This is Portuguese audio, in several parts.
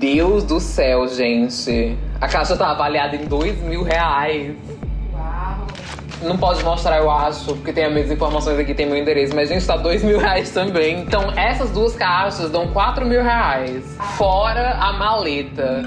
Deus do céu, gente. A caixa tá avaliada em dois mil reais. Não pode mostrar, eu acho, porque tem as mesmas informações aqui, tem meu endereço. Mas, gente, tá dois mil reais também. Então, essas duas caixas dão quatro mil reais. Fora a maleta.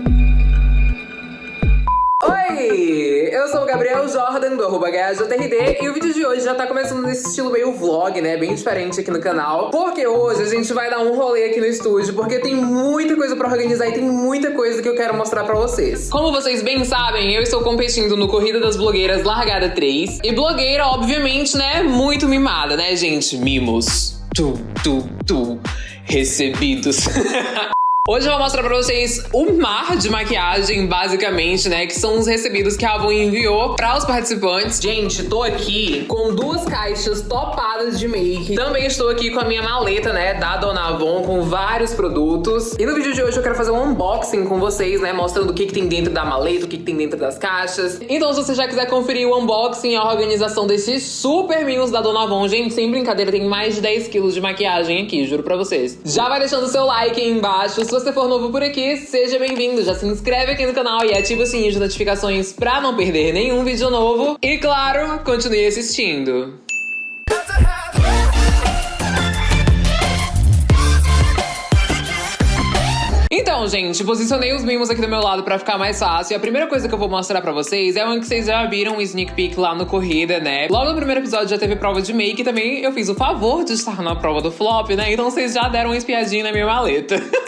Oi! Eu sou o Gabriel Jordan, do arroba e o vídeo de hoje já tá começando nesse estilo meio vlog, né? Bem diferente aqui no canal. Porque hoje a gente vai dar um rolê aqui no estúdio, porque tem muita coisa pra organizar e tem muita coisa que eu quero mostrar pra vocês. Como vocês bem sabem, eu estou competindo no Corrida das Blogueiras Largada 3. E blogueira, obviamente, né? Muito mimada, né, gente? Mimos. Tu, tu, tu. Recebidos. Hoje eu vou mostrar pra vocês o mar de maquiagem, basicamente, né? Que são os recebidos que a Avon enviou para os participantes. Gente, tô aqui com duas caixas topadas de make. Também estou aqui com a minha maleta, né? Da Dona Avon, com vários produtos. E no vídeo de hoje eu quero fazer um unboxing com vocês, né? Mostrando o que, que tem dentro da maleta, o que, que tem dentro das caixas. Então, se você já quiser conferir o unboxing e a organização desses super mimos da Dona Avon, gente, sem brincadeira, tem mais de 10 quilos de maquiagem aqui, juro pra vocês. Já vai deixando o seu like aí embaixo você for novo por aqui, seja bem-vindo. Já se inscreve aqui no canal e ativa o sininho de notificações pra não perder nenhum vídeo novo. E claro, continue assistindo. Então, gente, posicionei os mimos aqui do meu lado pra ficar mais fácil. E a primeira coisa que eu vou mostrar pra vocês é uma que vocês já viram um sneak peek lá no Corrida, né? Logo no primeiro episódio já teve prova de make e também eu fiz o favor de estar na prova do flop, né? Então vocês já deram uma espiadinha na minha maleta.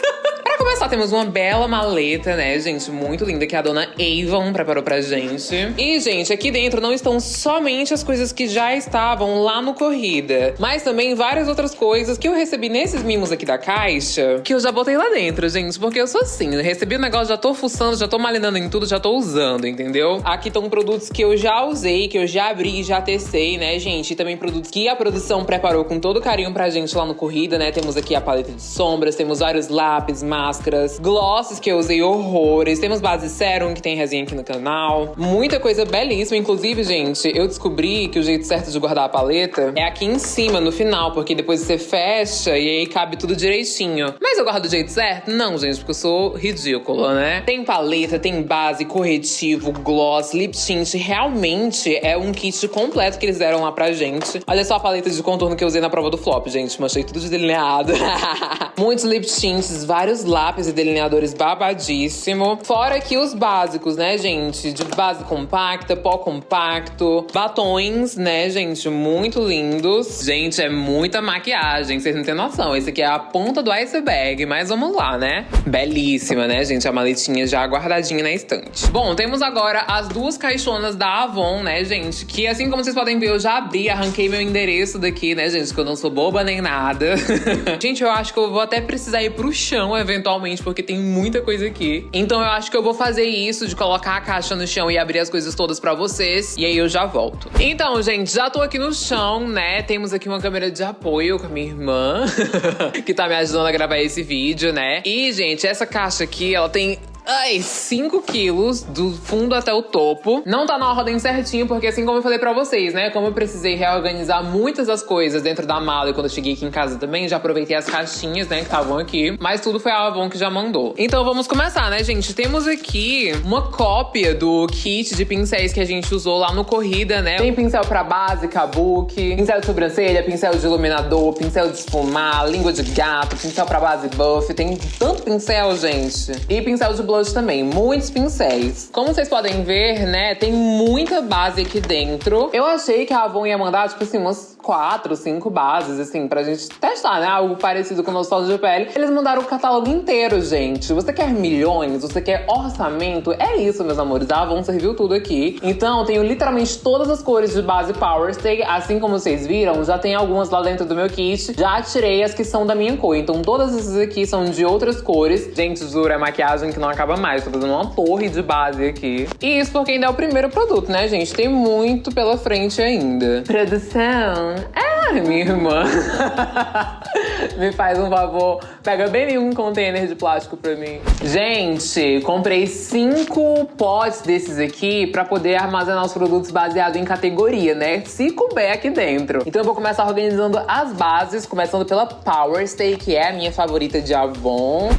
Pra começar, temos uma bela maleta, né, gente? Muito linda, que a dona Avon preparou pra gente. E, gente, aqui dentro não estão somente as coisas que já estavam lá no Corrida, mas também várias outras coisas que eu recebi nesses mimos aqui da caixa, que eu já botei lá dentro, gente, porque eu sou assim, né? recebi o negócio, já tô fuçando, já tô malinando em tudo, já tô usando, entendeu? Aqui estão produtos que eu já usei, que eu já abri, já testei, né, gente? E também produtos que a produção preparou com todo carinho pra gente lá no Corrida, né? Temos aqui a paleta de sombras, temos vários lápis, máscaras, glosses que eu usei horrores, temos base serum que tem resenha aqui no canal. Muita coisa belíssima. Inclusive, gente, eu descobri que o jeito certo de guardar a paleta é aqui em cima, no final, porque depois você fecha e aí cabe tudo direitinho. Mas eu guardo do jeito certo? Não, gente, porque eu sou ridícula, né? Tem paleta, tem base, corretivo, gloss, lip tint. Realmente é um kit completo que eles deram lá pra gente. Olha só a paleta de contorno que eu usei na prova do flop, gente. Manchei tudo de delineado. Muitos lip tints, vários lápis e delineadores babadíssimo. Fora aqui os básicos, né, gente? De base compacta, pó compacto, batons, né, gente? Muito lindos. Gente, é muita maquiagem, vocês não têm noção. Esse aqui é a ponta do iceberg, mas vamos lá, né? Belíssima, né, gente? A maletinha já guardadinha na estante. Bom, temos agora as duas caixonas da Avon, né, gente? Que assim como vocês podem ver, eu já abri, arranquei meu endereço daqui, né, gente? Que eu não sou boba nem nada. gente, eu acho que eu vou até precisar ir pro chão, eventualmente, porque tem muita coisa aqui. Então eu acho que eu vou fazer isso, de colocar a caixa no chão e abrir as coisas todas pra vocês. E aí eu já volto. Então, gente, já tô aqui no chão, né? Temos aqui uma câmera de apoio com a minha irmã, que tá me ajudando a gravar esse vídeo, né? E, gente, essa caixa aqui, ela tem Ai, 5 quilos do fundo até o topo. Não tá na ordem certinho, porque assim como eu falei pra vocês, né? Como eu precisei reorganizar muitas das coisas dentro da mala e quando eu cheguei aqui em casa também, já aproveitei as caixinhas, né, que estavam aqui. Mas tudo foi a Avon que já mandou. Então vamos começar, né, gente? Temos aqui uma cópia do kit de pincéis que a gente usou lá no Corrida, né? Tem pincel pra base, kabuki, pincel de sobrancelha, pincel de iluminador, pincel de esfumar, língua de gato, pincel pra base buff. Tem tanto pincel, gente. E pincel de blush também, muitos pincéis. Como vocês podem ver, né, tem muita base aqui dentro. Eu achei que a Avon ia mandar, tipo assim, umas quatro, cinco bases, assim, pra gente testar, né? Algo parecido com o nosso de pele. Eles mandaram o catálogo inteiro, gente. Você quer milhões? Você quer orçamento? É isso, meus amores. A Avon serviu tudo aqui. Então, tenho literalmente todas as cores de base Power Stay. Assim como vocês viram, já tem algumas lá dentro do meu kit. Já tirei as que são da minha cor. Então, todas essas aqui são de outras cores. Gente, juro, é maquiagem que não acaba mais. Tô fazendo uma torre de base aqui. E isso porque ainda é o primeiro produto, né, gente? Tem muito pela frente ainda. Produção, é, minha irmã. Me faz um favor, pega bem um container de plástico pra mim. Gente, comprei cinco potes desses aqui pra poder armazenar os produtos baseados em categoria, né? Se couber aqui dentro. Então eu vou começar organizando as bases, começando pela Power Stay, que é a minha favorita de Avon.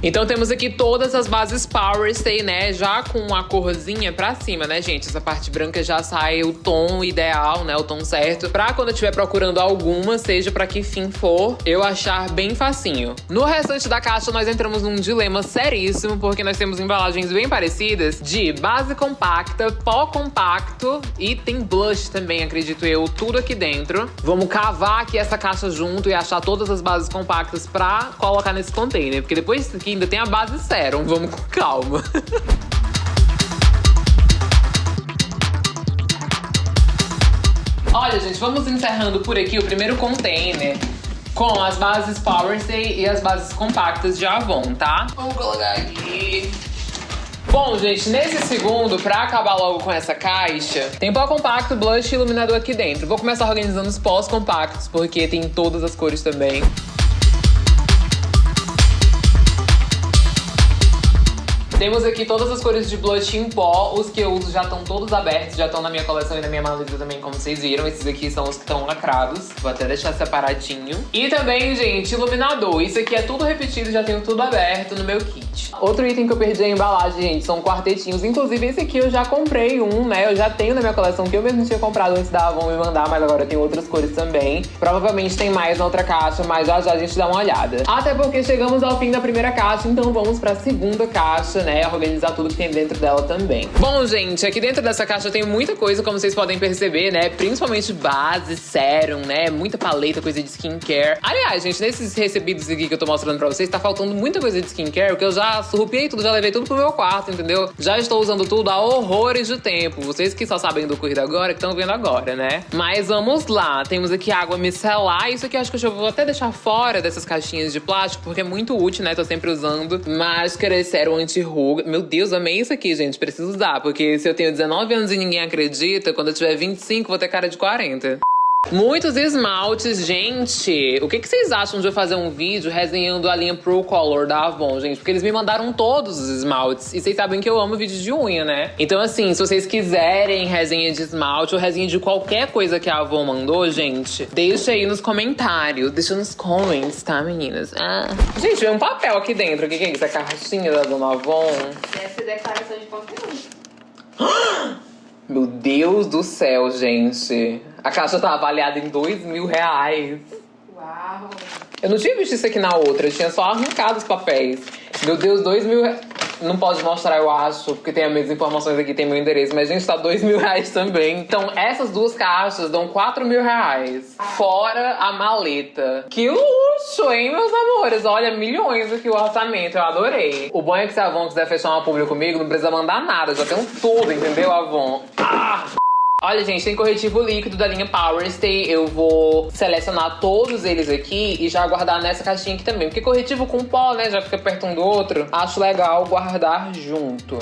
Então temos aqui todas as bases Power Stay, né? Já com a corzinha pra cima, né, gente? Essa parte branca já sai o tom ideal, né? O tom certo. Pra quando eu estiver procurando alguma, seja pra que fim for, eu achar bem facinho. No restante da caixa, nós entramos num dilema seríssimo, porque nós temos embalagens bem parecidas de base compacta, pó compacto e tem blush também, acredito eu, tudo aqui dentro. Vamos cavar aqui essa caixa junto e achar todas as bases compactas pra colocar nesse container, porque depois disso aqui ainda tem a base Serum. Vamos com calma. Olha, gente, vamos encerrando por aqui o primeiro container com as bases Power Stay e as bases compactas de Avon, tá? Vamos colocar aqui. Bom, gente, nesse segundo, pra acabar logo com essa caixa, tem pó compacto, blush e iluminador aqui dentro. Vou começar organizando os pós compactos, porque tem todas as cores também. Temos aqui todas as cores de blush em pó. Os que eu uso já estão todos abertos, já estão na minha coleção e na minha maleta também, como vocês viram. Esses aqui são os que estão lacrados. Vou até deixar separadinho. E também, gente, iluminador. Isso aqui é tudo repetido, já tenho tudo aberto no meu kit. Outro item que eu perdi a embalagem, gente, são quartetinhos. Inclusive, esse aqui eu já comprei um, né? Eu já tenho na minha coleção, que eu mesmo tinha comprado antes da Avon me mandar, mas agora tem outras cores também. Provavelmente tem mais na outra caixa, mas já já a gente dá uma olhada. Até porque chegamos ao fim da primeira caixa, então vamos pra segunda caixa, né? Organizar tudo que tem dentro dela também. Bom, gente, aqui dentro dessa caixa tem muita coisa, como vocês podem perceber, né? Principalmente base, sérum, né? Muita paleta, coisa de skincare. Aliás, gente, nesses recebidos aqui que eu tô mostrando pra vocês, tá faltando muita coisa de skincare, porque eu já surrupiei tudo, já levei tudo pro meu quarto, entendeu? Já estou usando tudo há horrores de tempo. Vocês que só sabem do corrido agora, que estão vendo agora, né? Mas vamos lá. Temos aqui água micelar. Isso aqui acho que eu vou até deixar fora dessas caixinhas de plástico, porque é muito útil, né? Tô sempre usando. Máscara, sérum anti-ruga. Meu Deus, amei isso aqui, gente. Preciso usar, porque se eu tenho 19 anos e ninguém acredita, quando eu tiver 25, vou ter cara de 40. Muitos esmaltes, gente. O que, que, vocês acham de eu fazer um vídeo resenhando a linha Pro Color da Avon, gente? Porque eles me mandaram todos os esmaltes. E vocês sabem que eu amo vídeo de unha, né? Então, assim, se vocês quiserem resenha de esmalte ou resenha de qualquer coisa que a Avon mandou, gente, deixa aí nos comentários. Deixa nos comments, tá, meninas? Ah. Gente, vem um papel aqui dentro. O que, que é isso? A caixinha da Dona Avon? Deve ser declaração de conteúdo. Meu Deus do céu, gente. A caixa tá avaliada em dois mil reais. Uau! Eu não tinha visto isso aqui na outra, eu tinha só arrancado os papéis. Meu Deus, dois mil reais. Não pode mostrar, eu acho, porque tem as mesmas informações aqui, tem meu endereço. Mas, gente, tá dois mil reais também. Então, essas duas caixas dão quatro mil reais. Fora a maleta. Que luxo, hein, meus amores? Olha, milhões aqui o orçamento. Eu adorei. O bom é que se a Avon quiser fechar uma pública comigo, não precisa mandar nada. Já tenho tudo, entendeu, Avon? Ah! Olha, gente, tem corretivo líquido da linha Power Stay. Eu vou selecionar todos eles aqui e já guardar nessa caixinha aqui também. Porque corretivo com pó, né, já fica perto um do outro. Acho legal guardar junto.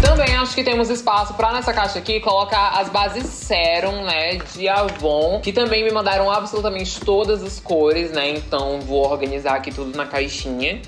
Também acho que temos espaço pra nessa caixa aqui colocar as bases Serum, né, de Avon, que também me mandaram absolutamente todas as cores, né, então vou organizar aqui tudo na caixinha.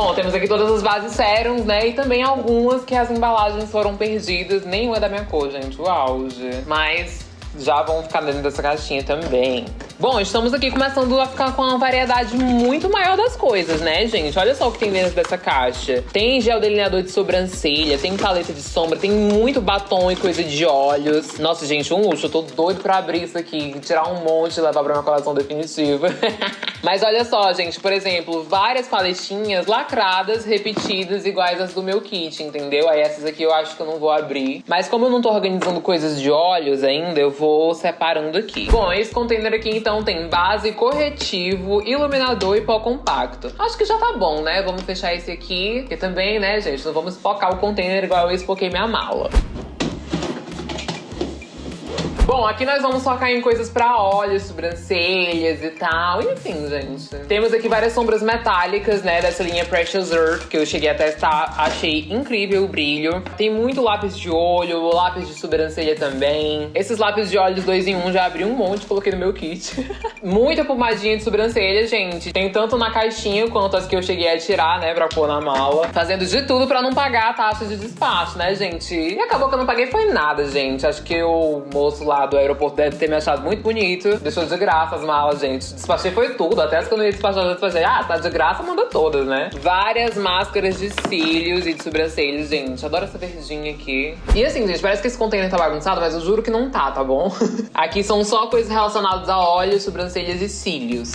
Bom, temos aqui todas as bases sérums, né? E também algumas que as embalagens foram perdidas. Nenhuma é da minha cor, gente. O auge. Mas já vão ficar dentro dessa caixinha também. Bom, estamos aqui começando a ficar com uma variedade muito maior das coisas, né, gente? Olha só o que tem dentro dessa caixa. Tem gel delineador de sobrancelha, tem paleta de sombra, tem muito batom e coisa de olhos. Nossa, gente, um luxo. Eu tô doido pra abrir isso aqui, tirar um monte e levar pra minha coleção definitiva. Mas olha só, gente, por exemplo, várias paletinhas lacradas, repetidas, iguais às do meu kit, entendeu? Aí essas aqui eu acho que eu não vou abrir. Mas como eu não tô organizando coisas de olhos ainda, eu vou separando aqui. Bom, esse container aqui, então, então tem base, corretivo, iluminador e pó compacto. Acho que já tá bom, né? Vamos fechar esse aqui, que também, né, gente, não vamos focar o container igual eu espoquei minha mala. Bom, aqui nós vamos focar em coisas pra olhos, sobrancelhas e tal. Enfim, gente. Temos aqui várias sombras metálicas, né? Dessa linha Precious Earth, que eu cheguei a testar. Achei incrível o brilho. Tem muito lápis de olho, lápis de sobrancelha também. Esses lápis de olhos 2 em 1 um, já abri um monte, coloquei no meu kit. Muita pomadinha de sobrancelha, gente. Tem tanto na caixinha quanto as que eu cheguei a tirar, né? Pra pôr na mala. Fazendo de tudo pra não pagar a taxa de despacho, né, gente? E acabou que eu não paguei foi nada, gente. Acho que o moço lá do aeroporto deve ter me achado muito bonito. Deixou de graça as malas, gente. Despachei foi tudo. Até as que eu não ia despachar, eu despachei. Ah, tá de graça, manda todas, né? Várias máscaras de cílios e de sobrancelhas, gente. Adoro essa verdinha aqui. E assim, gente, parece que esse container tá bagunçado, mas eu juro que não tá, tá bom? aqui são só coisas relacionadas a olhos, sobrancelhas e cílios.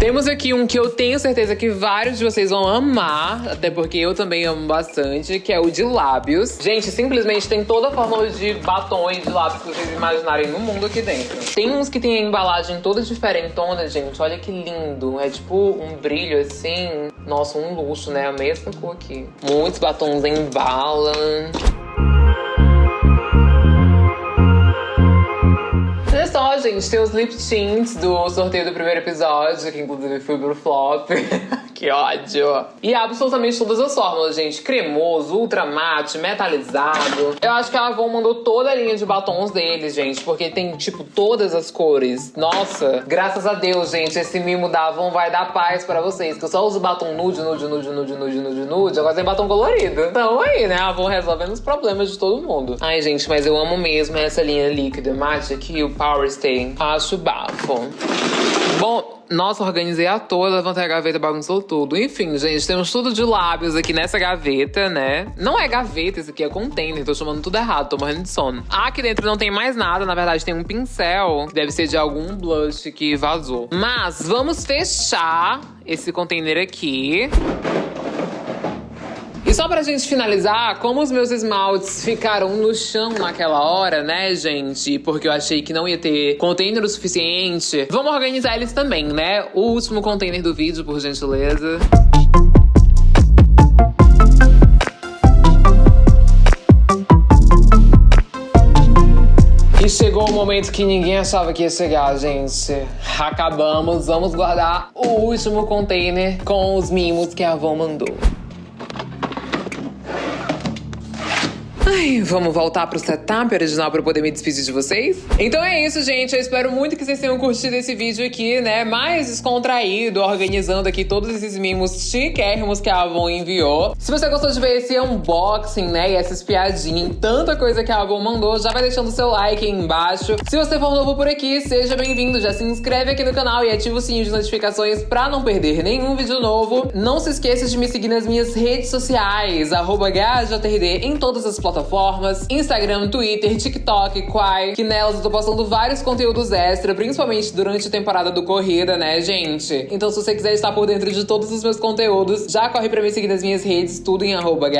Temos aqui um que eu tenho certeza que vários de vocês vão amar, até porque eu também amo bastante, que é o de lábios. Gente, simplesmente tem toda a forma de batom de lábios que vocês imaginarem no mundo aqui dentro. Tem uns que tem a embalagem toda diferentona, gente. Olha que lindo. É tipo um brilho assim. Nossa, um luxo, né? A mesma cor aqui. Muitos batons embalam. gente, tem os lip tints do sorteio do primeiro episódio, que inclusive foi pro flop. que ódio. E absolutamente todas as fórmulas, gente. Cremoso, ultra mate, metalizado. Eu acho que a Avon mandou toda a linha de batons deles, gente, porque tem, tipo, todas as cores. Nossa, graças a Deus, gente, esse mimo da Avon vai dar paz pra vocês, que eu só uso batom nude, nude, nude, nude, nude, nude, nude. Agora tem batom colorido. Então aí, né, a Avon resolvendo os problemas de todo mundo. Ai, gente, mas eu amo mesmo essa linha líquida mate aqui, o Power Stay. Acho bafo. Bom, nossa, organizei a toda, levantei a gaveta, bagunçou tudo. Enfim, gente, temos tudo de lábios aqui nessa gaveta, né? Não é gaveta, isso aqui é container, tô chamando tudo errado, tô morrendo de sono. Aqui dentro não tem mais nada, na verdade tem um pincel, que deve ser de algum blush que vazou. Mas vamos fechar esse container aqui. E só pra gente finalizar, como os meus esmaltes ficaram no chão naquela hora, né, gente? Porque eu achei que não ia ter container o suficiente. Vamos organizar eles também, né? O último container do vídeo, por gentileza. E chegou o momento que ninguém achava que ia chegar, gente. Acabamos, vamos guardar o último container com os mimos que a avó mandou. Ai, vamos voltar pro setup original pra poder me despedir de vocês? Então é isso, gente. Eu espero muito que vocês tenham curtido esse vídeo aqui, né? Mais descontraído, organizando aqui todos esses mimos chiquérrimos que a Avon enviou. Se você gostou de ver esse unboxing, né? E essa espiadinha em tanta coisa que a Avon mandou, já vai deixando o seu like aí embaixo. Se você for novo por aqui, seja bem-vindo. Já se inscreve aqui no canal e ativa o sininho de notificações pra não perder nenhum vídeo novo. Não se esqueça de me seguir nas minhas redes sociais, arroba em todas as plataformas plataformas: Instagram, Twitter, TikTok, Quai, que nelas eu tô postando vários conteúdos extra, principalmente durante a temporada do Corrida, né, gente? Então, se você quiser estar por dentro de todos os meus conteúdos, já corre pra me seguir nas minhas redes, tudo em arroba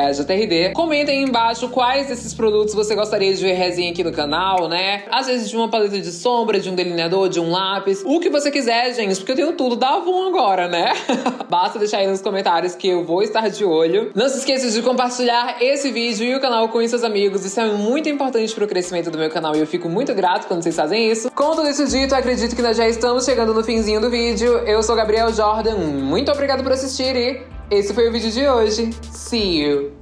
Comentem aí embaixo quais desses produtos você gostaria de ver resenha aqui no canal, né? Às vezes de uma paleta de sombra, de um delineador, de um lápis, o que você quiser, gente, porque eu tenho tudo da Avon agora, né? Basta deixar aí nos comentários que eu vou estar de olho. Não se esqueça de compartilhar esse vídeo e o canal com com seus amigos. Isso é muito importante para o crescimento do meu canal e eu fico muito grato quando vocês fazem isso. Com tudo isso dito, acredito que nós já estamos chegando no finzinho do vídeo. Eu sou Gabriel Jordan, muito obrigado por assistir e esse foi o vídeo de hoje. See you!